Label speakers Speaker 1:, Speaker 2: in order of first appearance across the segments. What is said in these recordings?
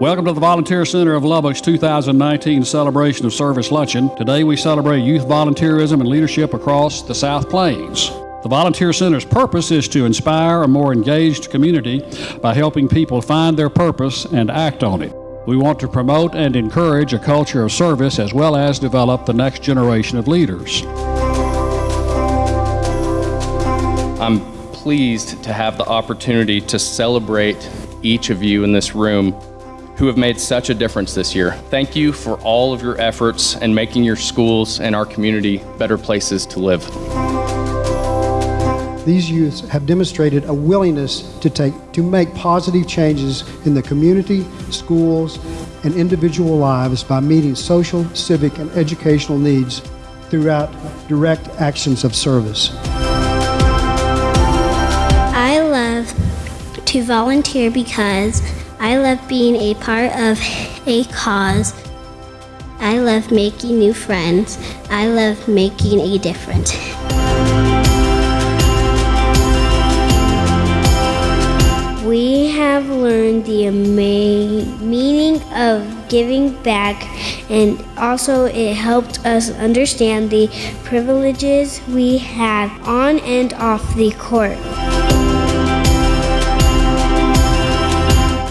Speaker 1: Welcome to the Volunteer Center of Lubbock's 2019 Celebration of Service Luncheon. Today we celebrate youth volunteerism and leadership across the South Plains. The Volunteer Center's purpose is to inspire a more engaged community by helping people find their purpose and act on it. We want to promote and encourage a culture of service as well as develop the next generation of leaders.
Speaker 2: I'm pleased to have the opportunity to celebrate each of you in this room who have made such a difference this year. Thank you for all of your efforts in making your schools and our community better places to live.
Speaker 3: These youths have demonstrated a willingness to take to make positive changes in the community, schools, and individual lives by meeting social, civic, and educational needs throughout direct actions of service.
Speaker 4: I love to volunteer because I love being a part of a cause. I love making new friends. I love making a difference. We have learned the amazing meaning of giving back, and also it helped us understand the privileges we have on and off the court.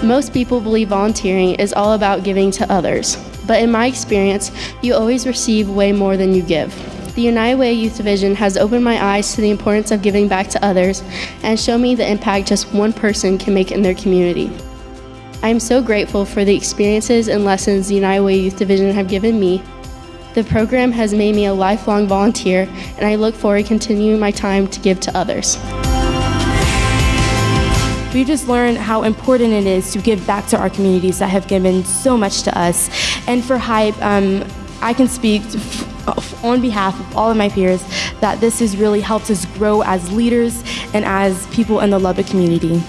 Speaker 5: Most people believe volunteering is all about giving to others, but in my experience, you always receive way more than you give. The United Way Youth Division has opened my eyes to the importance of giving back to others and shown me the impact just one person can make in their community. I am so grateful for the experiences and lessons the United Way Youth Division have given me. The program has made me a lifelong volunteer, and I look forward to continuing my time to give to others.
Speaker 6: We just learned how important it is to give back to our communities that have given so much to us. And for HYPE, um, I can speak on behalf of all of my peers that this has really helped us grow as leaders and as people in the Lubbock community.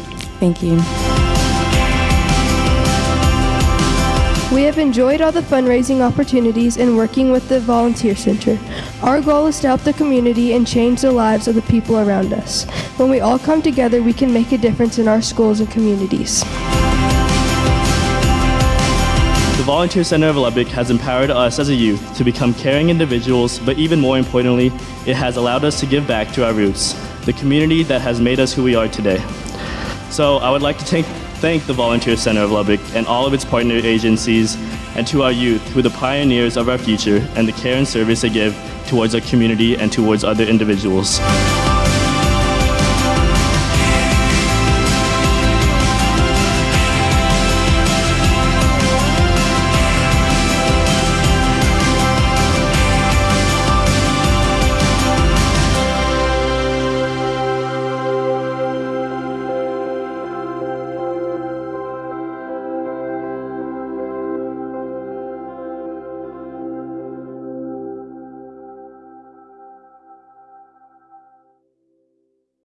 Speaker 6: Thank you.
Speaker 7: We have enjoyed all the fundraising opportunities and working with the Volunteer Center. Our goal is to help the community and change the lives of the people around us. When we all come together, we can make a difference in our schools and communities.
Speaker 8: The Volunteer Center of Lubbock has empowered us as a youth to become caring individuals, but even more importantly, it has allowed us to give back to our roots, the community that has made us who we are today. So I would like to thank, thank the Volunteer Center of Lubbock and all of its partner agencies, and to our youth, who are the pioneers of our future and the care and service they give towards our community and towards other individuals.